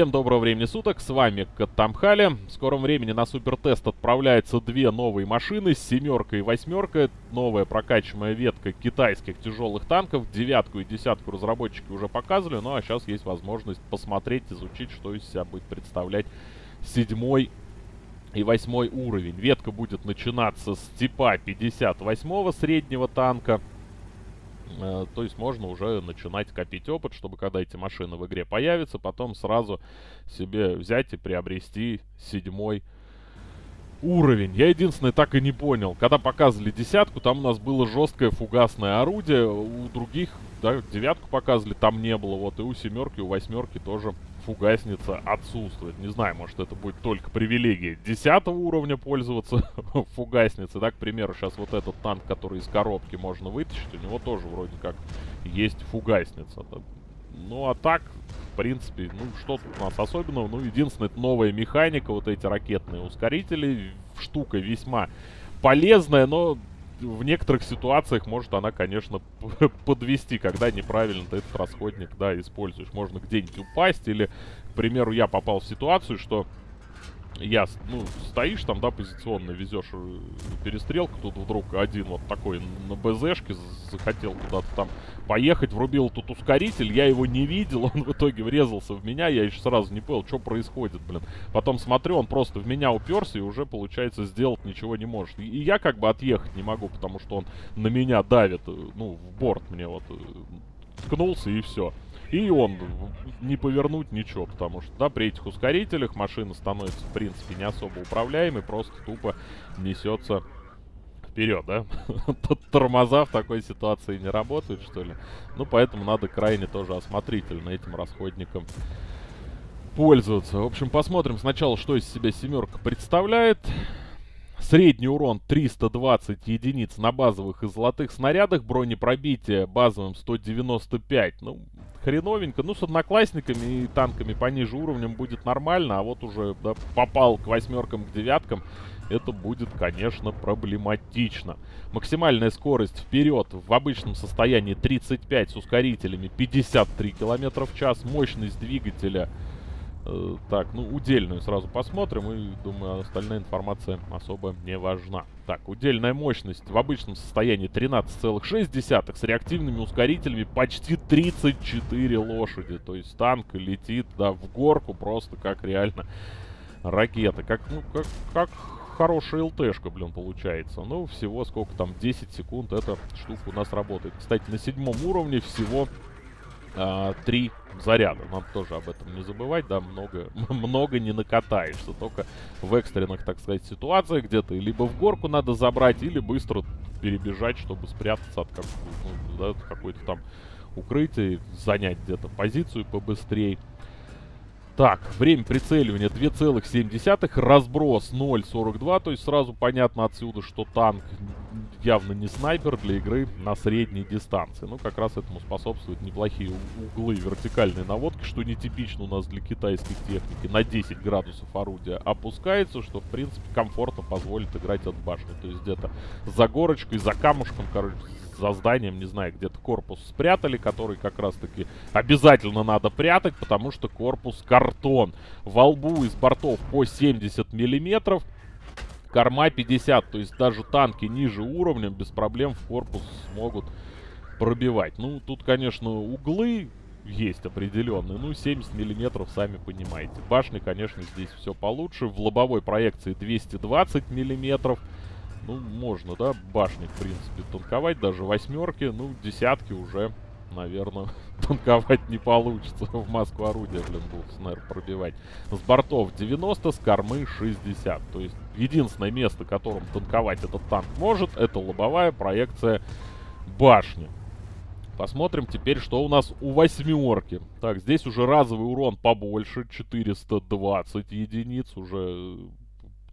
Всем доброго времени суток, с вами Каттамхали. В скором времени на супертест отправляются две новые машины, семерка и восьмерка. Новая прокачиваемая ветка китайских тяжелых танков. Девятку и десятку разработчики уже показывали, ну а сейчас есть возможность посмотреть, изучить, что из себя будет представлять седьмой и восьмой уровень. Ветка будет начинаться с типа 58 среднего танка. Э, то есть можно уже начинать копить опыт, чтобы когда эти машины в игре появятся, потом сразу себе взять и приобрести седьмой уровень. Я единственное так и не понял. Когда показывали десятку, там у нас было жесткое фугасное орудие. У других, да, девятку показывали, там не было. Вот и у семерки, у восьмерки тоже фугасница отсутствует. Не знаю, может это будет только привилегия 10 уровня пользоваться фугасницей. Да, к примеру, сейчас вот этот танк, который из коробки можно вытащить, у него тоже вроде как есть фугасница. Ну а так, в принципе, ну что тут у нас особенного? Ну единственное, это новая механика, вот эти ракетные ускорители. Штука весьма полезная, но в некоторых ситуациях может она, конечно, подвести, когда неправильно ты этот расходник, да, используешь. Можно где-нибудь упасть или, к примеру, я попал в ситуацию, что я, ну, стоишь там, да, позиционно везешь э, перестрелку, тут вдруг один вот такой на БЗшке захотел куда-то там поехать, врубил тут ускоритель, я его не видел, он в итоге врезался в меня, я еще сразу не понял, что происходит, блин. Потом смотрю, он просто в меня уперся и уже, получается, сделать ничего не может. И, и я как бы отъехать не могу, потому что он на меня давит, э, ну, в борт мне вот э, ткнулся и все. И он не повернуть ничего, потому что, да, при этих ускорителях машина становится, в принципе, не особо управляемой, просто тупо несется вперед, да? Тормоза в такой ситуации не работают, что ли? Ну, поэтому надо крайне тоже осмотрительно этим расходником пользоваться. В общем, посмотрим сначала, что из себя семерка представляет. Средний урон 320 единиц на базовых и золотых снарядах. Бронепробитие базовым 195. Ну, хреновенько. Ну, с одноклассниками и танками пониже уровнем будет нормально. А вот уже да, попал к восьмеркам, к девяткам. Это будет, конечно, проблематично. Максимальная скорость вперед в обычном состоянии 35 с ускорителями 53 км в час. Мощность двигателя так, ну, удельную сразу посмотрим. И, думаю, остальная информация особо не важна. Так, удельная мощность в обычном состоянии 13,6. С реактивными ускорителями почти 34 лошади. То есть танк летит, да, в горку просто как реально ракета. Как, ну, как, как хорошая ЛТшка, блин, получается. Ну, всего сколько там, 10 секунд эта штука у нас работает. Кстати, на седьмом уровне всего а, три заряда. Надо тоже об этом не забывать, да, много, много не накатаешься. Только в экстренных, так сказать, ситуациях где-то либо в горку надо забрать, или быстро перебежать, чтобы спрятаться от как, ну, да, какой-то там укрытия, занять где-то позицию побыстрее. Так, время прицеливания 2,7, разброс 0,42, то есть сразу понятно отсюда, что танк явно не снайпер для игры на средней дистанции. Ну, как раз этому способствуют неплохие углы вертикальной наводки, что нетипично у нас для китайской техники. На 10 градусов орудия опускается, что, в принципе, комфортно позволит играть от башни. То есть где-то за горочкой, за камушком, короче, за зданием, не знаю, где-то корпус спрятали, который как раз-таки обязательно надо прятать, потому что корпус картон. Во лбу из бортов по 70 миллиметров, корма 50, то есть даже танки ниже уровня без проблем в корпус смогут пробивать. Ну, тут, конечно, углы есть определенные. Ну, 70 миллиметров, сами понимаете. Башни, конечно, здесь все получше. В лобовой проекции 220 миллиметров. Ну, можно, да, башни, в принципе, танковать. Даже восьмерки, ну, десятки уже, наверное, танковать не получится. В маску орудия, блин, будут, наверное, пробивать. С бортов 90, с кормы 60. То есть, единственное место, которым танковать этот танк может, это лобовая проекция башни. Посмотрим теперь, что у нас у восьмерки. Так, здесь уже разовый урон побольше, 420 единиц, уже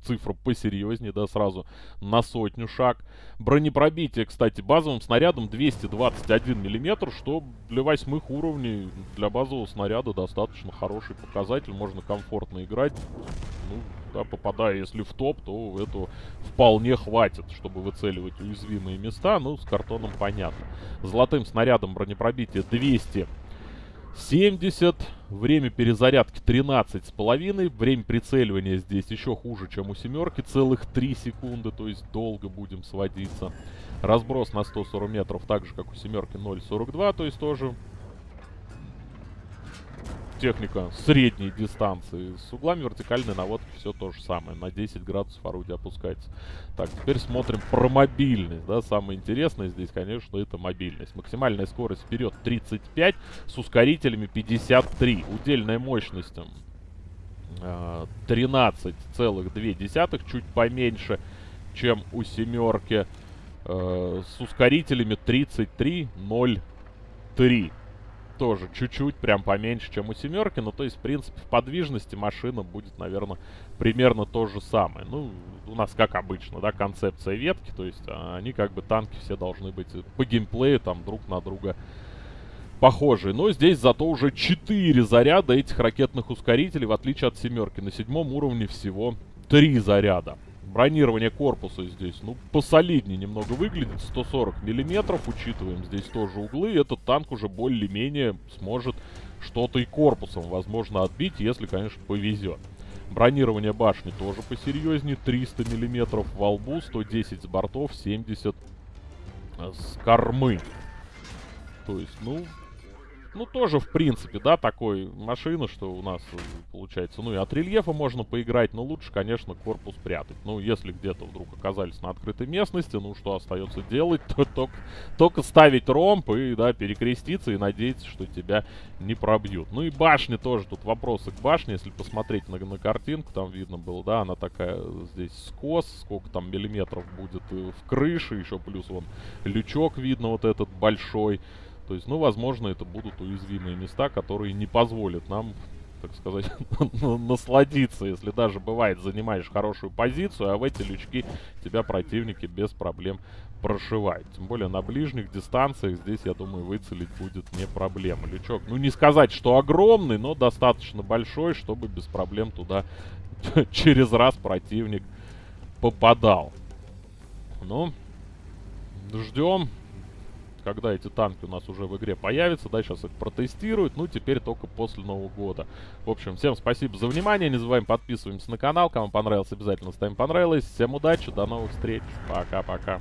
цифра посерьезнее, да, сразу на сотню шаг. Бронепробитие, кстати, базовым снарядом 221 миллиметр, что для восьмых уровней, для базового снаряда достаточно хороший показатель. Можно комфортно играть. Ну, да, попадая, если в топ, то этого вполне хватит, чтобы выцеливать уязвимые места. Ну, с картоном понятно. Золотым снарядом бронепробитие 200 70. Время перезарядки 13,5. Время прицеливания здесь еще хуже, чем у семерки. Целых 3 секунды, то есть долго будем сводиться. Разброс на 140 метров, так же, как у семерки 0,42, то есть тоже техника средней дистанции. С углами вертикальной наводки все то же самое. На 10 градусов орудие опускается. Так, теперь смотрим про мобильность. Да, самое интересное здесь, конечно, это мобильность. Максимальная скорость вперед 35, с ускорителями 53. Удельная мощность 13,2, э, чуть поменьше, чем у семерки. Э, с ускорителями 33,03 тоже чуть-чуть, прям поменьше, чем у семерки. Ну, то есть, в принципе, в подвижности машина будет, наверное, примерно то же самое. Ну, у нас, как обычно, да, концепция ветки. То есть, а, они как бы танки все должны быть по геймплею там друг на друга похожие. Но здесь зато уже 4 заряда этих ракетных ускорителей, в отличие от семерки. На седьмом уровне всего 3 заряда. Бронирование корпуса здесь, ну, посолиднее немного выглядит. 140 миллиметров, учитываем здесь тоже углы. Этот танк уже более-менее сможет что-то и корпусом, возможно, отбить, если, конечно, повезет. Бронирование башни тоже посерьезнее. 300 миллиметров во лбу, 110 с бортов, 70 с кормы. То есть, ну, ну, тоже, в принципе, да, такой машина, что у нас э, получается. Ну, и от рельефа можно поиграть, но лучше, конечно, корпус прятать. Ну, если где-то вдруг оказались на открытой местности, ну, что остается делать, то только, только ставить ромб и, да, перекреститься и надеяться, что тебя не пробьют. Ну, и башня тоже, тут вопросы к башне, если посмотреть на, на картинку, там видно было, да, она такая здесь скос, сколько там миллиметров будет э, в крыше, еще плюс вон лючок видно вот этот большой. То есть, ну, возможно, это будут уязвимые места, которые не позволят нам, так сказать, насладиться. Если даже бывает, занимаешь хорошую позицию, а в эти лючки тебя противники без проблем прошивают. Тем более на ближних дистанциях здесь, я думаю, выцелить будет не проблема. Лючок, ну, не сказать, что огромный, но достаточно большой, чтобы без проблем туда через раз противник попадал. Ну, ждем когда эти танки у нас уже в игре появятся, да, сейчас их протестируют, ну, теперь только после Нового года. В общем, всем спасибо за внимание, не забываем подписываемся на канал, кому понравилось, обязательно ставим понравилось, всем удачи, до новых встреч, пока-пока.